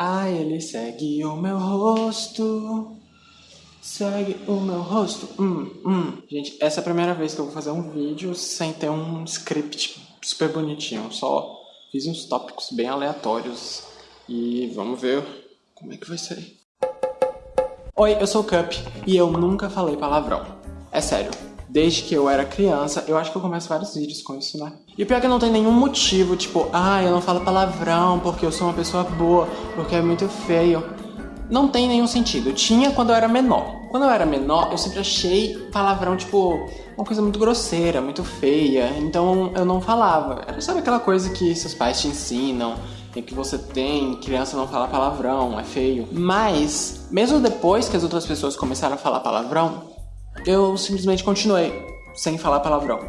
Ai, ele segue o meu rosto. Segue o meu rosto. Hum, hum. Gente, essa é a primeira vez que eu vou fazer um vídeo sem ter um script super bonitinho. Só fiz uns tópicos bem aleatórios. E vamos ver como é que vai ser. Oi, eu sou o Cup e eu nunca falei palavrão. É sério. Desde que eu era criança, eu acho que eu começo vários vídeos com isso, né? E pior que não tem nenhum motivo, tipo, ah, eu não falo palavrão porque eu sou uma pessoa boa, porque é muito feio. Não tem nenhum sentido. Tinha quando eu era menor. Quando eu era menor, eu sempre achei palavrão, tipo, uma coisa muito grosseira, muito feia. Então eu não falava. Era, sabe aquela coisa que seus pais te ensinam, que você tem, criança não fala palavrão, é feio. Mas, mesmo depois que as outras pessoas começaram a falar palavrão, eu simplesmente continuei sem falar palavrão.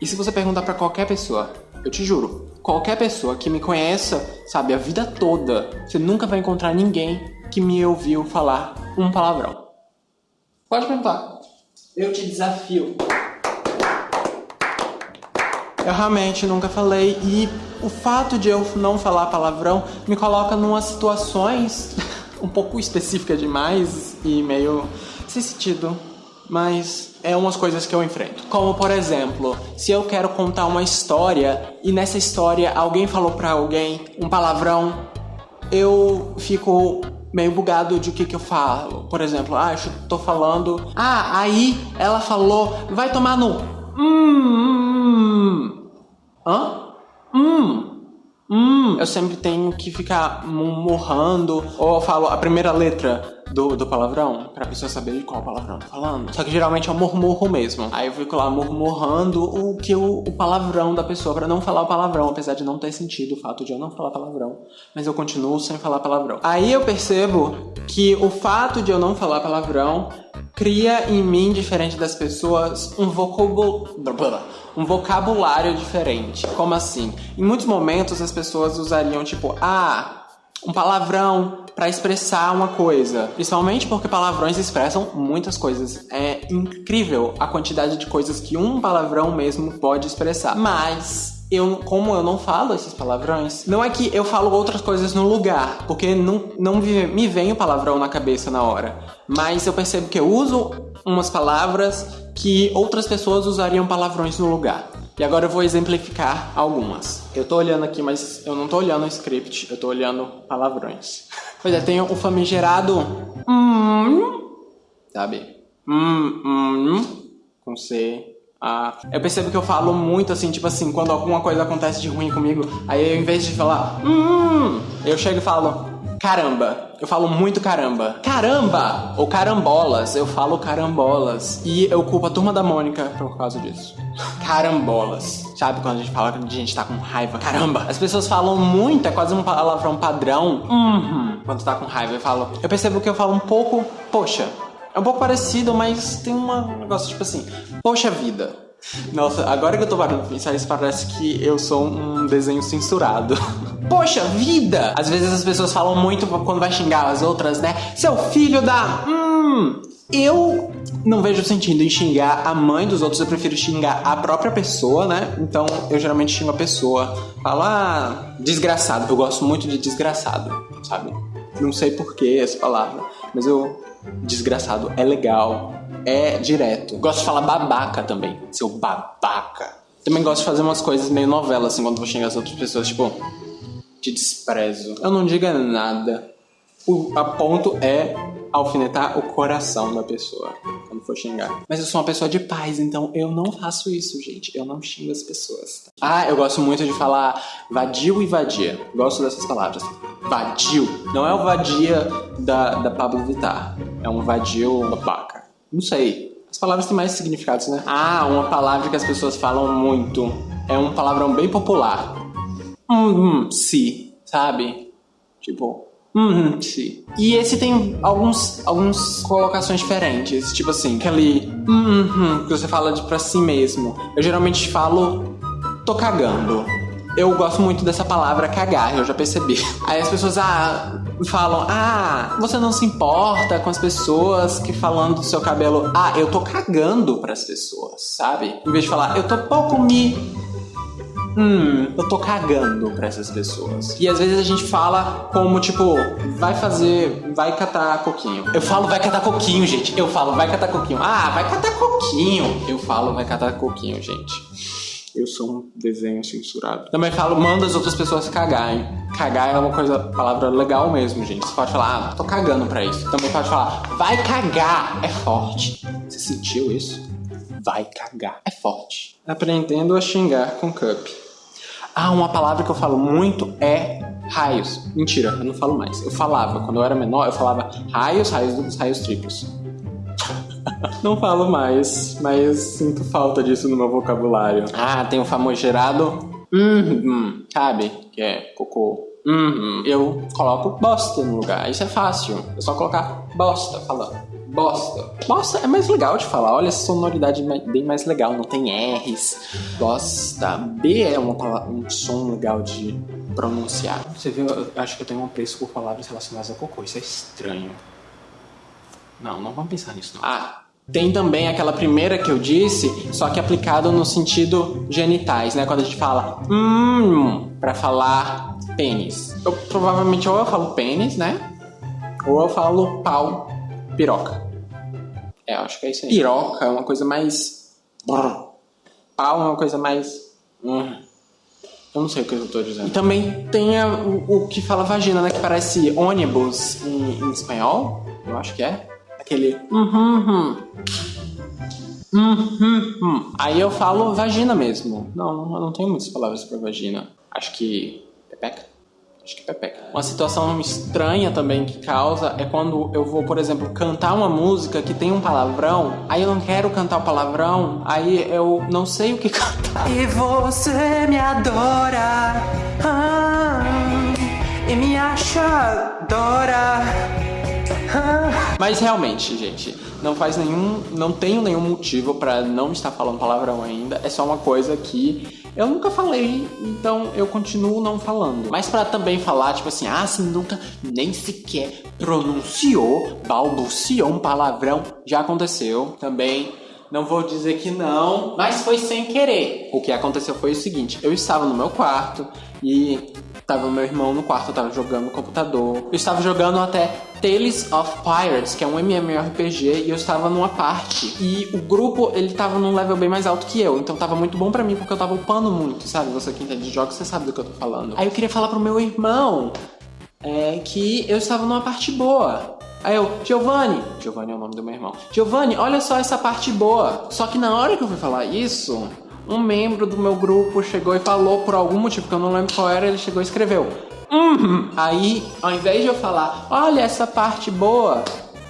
E se você perguntar para qualquer pessoa, eu te juro, qualquer pessoa que me conheça, sabe, a vida toda, você nunca vai encontrar ninguém que me ouviu falar um palavrão. Pode perguntar. Eu te desafio. Eu realmente nunca falei e o fato de eu não falar palavrão me coloca numa situações um pouco específica demais e meio sem sentido mas é umas coisas que eu enfrento. Como por exemplo, se eu quero contar uma história e nessa história alguém falou para alguém um palavrão, eu fico meio bugado de o que que eu falo. Por exemplo, ah, eu tô falando, ah, aí ela falou, vai tomar no hum, hum, hum. hã? Hum. Hum, eu sempre tenho que ficar murmurando, ou eu falo a primeira letra do, do palavrão, pra pessoa saber de qual palavrão eu tô falando. Só que geralmente um murmurro mesmo. Aí eu fico lá murmurando o que o, o palavrão da pessoa, para não falar o palavrão, apesar de não ter sentido o fato de eu não falar palavrão. Mas eu continuo sem falar palavrão. Aí eu percebo que o fato de eu não falar palavrão cria em mim, diferente das pessoas, um vocabulário, um vocabulário diferente. Como assim? Em muitos momentos as pessoas usariam tipo, ah, um palavrão para expressar uma coisa. Principalmente porque palavrões expressam muitas coisas. É incrível a quantidade de coisas que um palavrão mesmo pode expressar. Mas eu, como eu não falo esses palavrões, não é que eu falo outras coisas no lugar, porque não, não me vem o palavrão na cabeça na hora. Mas eu percebo que eu uso umas palavras que outras pessoas usariam palavrões no lugar. E agora eu vou exemplificar algumas. Eu tô olhando aqui, mas eu não tô olhando o script, eu tô olhando palavrões. Pois é, tem o famigerado hum, sabe? Hum, hum, com C, ah, eu percebo que eu falo muito assim, tipo assim, quando alguma coisa acontece de ruim comigo, aí eu, em vez de falar, hum, eu chego e falo, caramba. Eu falo muito caramba. Caramba! Ou carambolas. Eu falo carambolas. E eu culpo a turma da Mônica por causa disso. Carambolas. Sabe quando a gente fala que a gente tá com raiva? Caramba! As pessoas falam muito, é quase um palavrão padrão. Uhum. Quando tá com raiva, eu falo. Eu percebo que eu falo um pouco, poxa, é um pouco parecido, mas tem um negócio tipo assim, poxa vida. Nossa, agora que eu tô parando pra pensar, isso parece que eu sou um desenho censurado. Poxa vida! Às vezes as pessoas falam muito quando vai xingar as outras, né? Seu filho da. Hum. Eu não vejo sentido em xingar a mãe dos outros, eu prefiro xingar a própria pessoa, né? Então eu geralmente xingo a pessoa. Falo, ah, desgraçado. Eu gosto muito de desgraçado, sabe? Não sei porquê essa palavra, mas eu desgraçado é legal, é direto. Gosto de falar babaca também, seu babaca. Também gosto de fazer umas coisas meio novela, assim, quando vou xingar as outras pessoas, tipo, te desprezo. Eu não diga nada. O a ponto é alfinetar o coração da pessoa quando for xingar. Mas eu sou uma pessoa de paz, então eu não faço isso, gente. Eu não xingo as pessoas. Ah, eu gosto muito de falar vadio e vadia. Gosto dessas palavras. Vadio. Não é o vadia da, da Pablo Vittar. É um vadio babaca. Não sei. As palavras têm mais significados, né? Ah, uma palavra que as pessoas falam muito. É um palavrão bem popular. Hum, hum, se, sabe? Tipo, Uhum, sim. E esse tem alguns, algumas colocações diferentes. Tipo assim, aquele uhum, que você fala de pra si mesmo. Eu geralmente falo tô cagando. Eu gosto muito dessa palavra cagar, eu já percebi. Aí as pessoas ah, falam: Ah, você não se importa com as pessoas que falando do seu cabelo. Ah, eu tô cagando pras pessoas, sabe? Em vez de falar, eu tô pouco me hum, eu tô cagando pra essas pessoas. E às vezes a gente fala como, tipo, vai fazer, vai catar coquinho. Eu falo vai catar coquinho, gente. Eu falo vai catar coquinho. Ah, vai catar coquinho. Eu falo vai catar coquinho, gente. Eu sou um desenho censurado. Também falo, manda as outras pessoas cagarem. Cagar é uma coisa, palavra legal mesmo, gente. Você pode falar, ah, tô cagando pra isso. Também pode falar, vai cagar. É forte. Você sentiu isso? Vai cagar. É forte. Aprendendo a xingar com cup. Ah, uma palavra que eu falo muito é raios. Mentira, eu não falo mais. Eu falava, quando eu era menor, eu falava raios, raios, raios triplos. Não falo mais, mas sinto falta disso no meu vocabulário. Ah, tem o famigerado uhum, sabe? Que é cocô. Uhum. Eu coloco bosta no lugar. Isso é fácil. É só colocar bosta, falando. Bosta. Bosta é mais legal de falar. Olha essa sonoridade bem mais legal. Não tem R's. Bosta. B é uma, um som legal de pronunciar. Você viu? Eu acho que eu tenho um preço por palavras relacionadas a cocô. Isso é estranho. Não, não vamos pensar nisso. Não. Ah, tem também aquela primeira que eu disse, só que aplicado no sentido genitais, né? Quando a gente fala hum para falar pênis. Eu provavelmente ou eu falo pênis, né? Ou eu falo pau, piroca. É, acho que é isso aí. Piroca é uma coisa mais. Pau é uma coisa mais. Hum. Eu não sei o que eu tô dizendo. E também tem a, o, o, que fala vagina, né? Que parece ônibus em, em espanhol. Eu acho que é. Aquele. Uhum, uhum. Uhum, Aí eu falo vagina mesmo. Não, eu não tenho muitas palavras para vagina. Acho que. Acho que pepeca. Uma situação estranha também que causa é quando eu vou, por exemplo, cantar uma música que tem um palavrão, aí eu não quero cantar o palavrão, aí eu não sei o que cantar. E você me adora, ah, e me acha adora. Mas realmente, gente, não faz nenhum, não tenho nenhum motivo para não estar falando palavrão ainda. É só uma coisa que eu nunca falei, então eu continuo não falando. Mas para também falar, tipo assim, ah, você nunca nem sequer pronunciou, balbuciou um palavrão, já aconteceu também. Não vou dizer que não, mas foi sem querer. O que aconteceu foi o seguinte: eu estava no meu quarto e Tava meu irmão no quarto, tava jogando no computador. Eu estava jogando até Tales of Pirates, que é um MMORPG, e eu estava numa parte. E o grupo, ele tava num level bem mais alto que eu, então tava muito bom para mim, porque eu tava upando muito, sabe? Você que entende de jogos, você sabe do que eu tô falando. Aí eu queria falar pro meu irmão é, que eu estava numa parte boa. Aí eu, Giovanni, Giovanni é o nome do meu irmão. Giovanni, olha só essa parte boa. Só que na hora que eu fui falar isso, um membro do meu grupo chegou e falou por algum motivo que eu não lembro qual era, ele chegou e escreveu. Uhum. Aí, ao invés de eu falar, olha essa parte boa,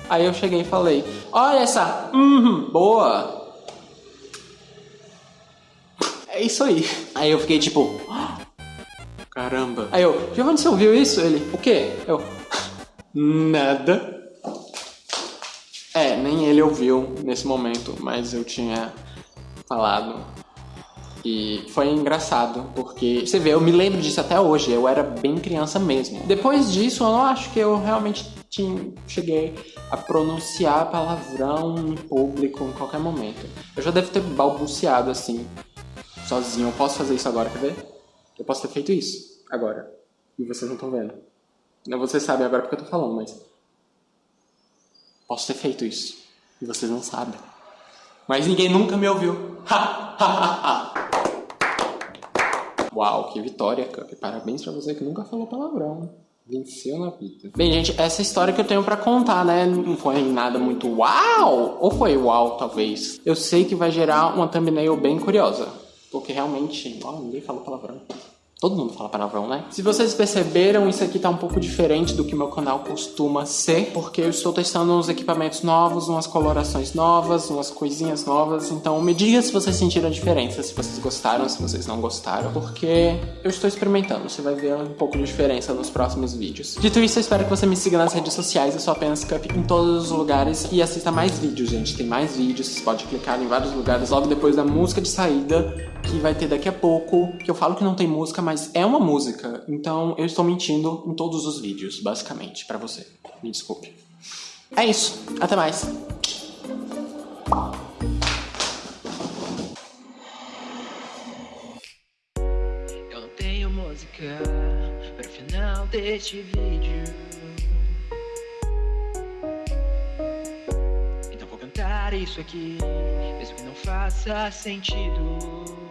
aí eu cheguei e falei, olha essa uhum, boa. É isso aí. Aí eu fiquei tipo, caramba. Aí eu, Giovanni, você ouviu isso? Ele, o quê? Eu, nada. É, nem ele ouviu nesse momento, mas eu tinha falado e foi engraçado, porque você vê, eu me lembro disso até hoje, eu era bem criança mesmo. Depois disso, eu não acho que eu realmente tinha, cheguei a pronunciar palavrão em público em qualquer momento. Eu já devo ter balbuciado assim, sozinho. Eu posso fazer isso agora, quer ver? Eu posso ter feito isso agora. E vocês não estão vendo. Não, vocês sabem agora porque eu tô falando, mas. Posso ter feito isso. E vocês não sabem. Mas ninguém nunca me ouviu. Ha, ha, ha, ha. Uau, que vitória, Cup. Parabéns pra você que nunca falou palavrão. Venceu na vida. Bem, gente, essa história que eu tenho para contar, né? Não foi nada muito uau! Ou foi uau, talvez? Eu sei que vai gerar uma thumbnail bem curiosa. Porque realmente, ó, ninguém falou palavrão. Todo mundo fala palavrão, né? Se vocês perceberam, isso aqui tá um pouco diferente do que meu canal costuma ser, porque eu estou testando uns equipamentos novos, umas colorações novas, umas coisinhas novas. Então me diga se vocês sentiram a diferença, se vocês gostaram, se vocês não gostaram, porque eu estou experimentando. Você vai ver um pouco de diferença nos próximos vídeos. Dito isso, eu espero que você me siga nas redes sociais, eu sou apenas Cup em todos os lugares e assista mais vídeos, gente. Tem mais vídeos, você pode clicar em vários lugares logo depois da música de saída, que vai ter daqui a pouco, que eu falo que não tem música, mas é uma música. Então eu estou mentindo em todos os vídeos, basicamente, pra você. Me desculpe. É isso. Até mais. Eu não tenho música para final deste vídeo. Então vou cantar isso aqui, mesmo que não faça sentido.